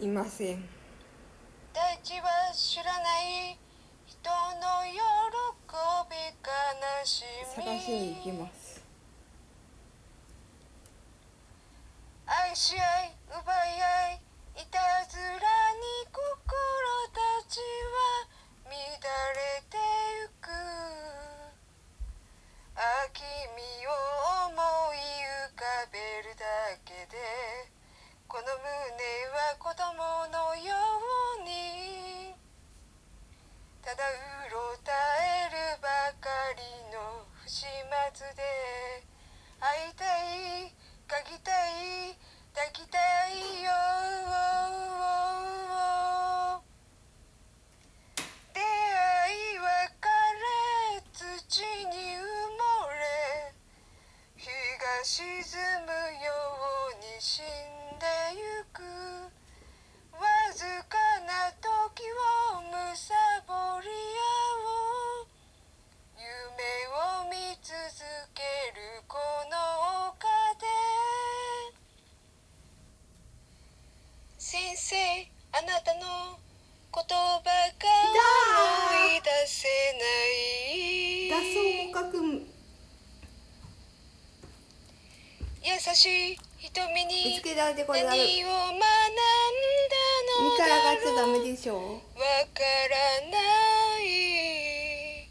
いません。大地は知らない人の喜び悲しみ。探しに行きます。愛し合沈むように死んでゆく。わずかな時をむさぼり合おう。夢を見続けるこの丘で。先生あなたの言葉が思い出せない。脱走捕獲優しい瞳見に何を学んだのだがっちゃダろうメでしょ。わからない。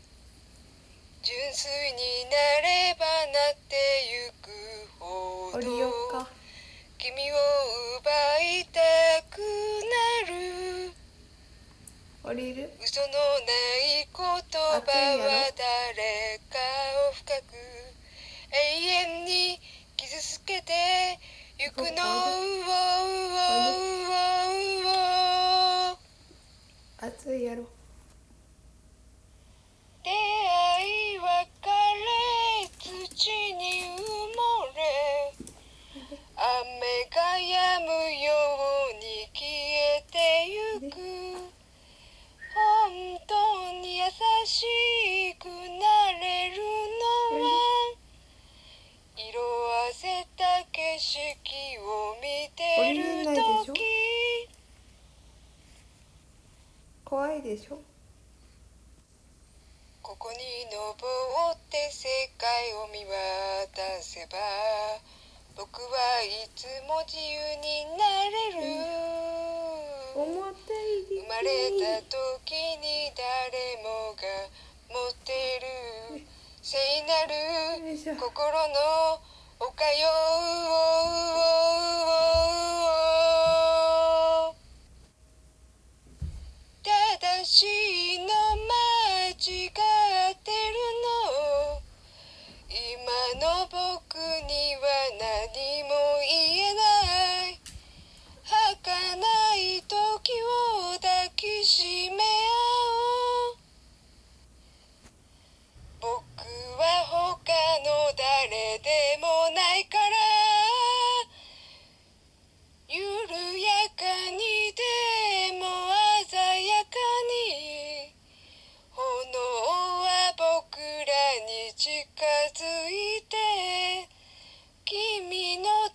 純粋になればなってゆくほど君を奪いたくなる。降りる。嘘のない言葉は誰ゆくの？うわうわうわう熱いやろ。出会い別れ土に埋もれ。雨が止むよ景色を見てる時。怖いでしょ？ここに登って世界を見渡せば僕はいつも自由になれる。思ったより生まれた時に誰もが持ってる。聖なる心の丘よ正君の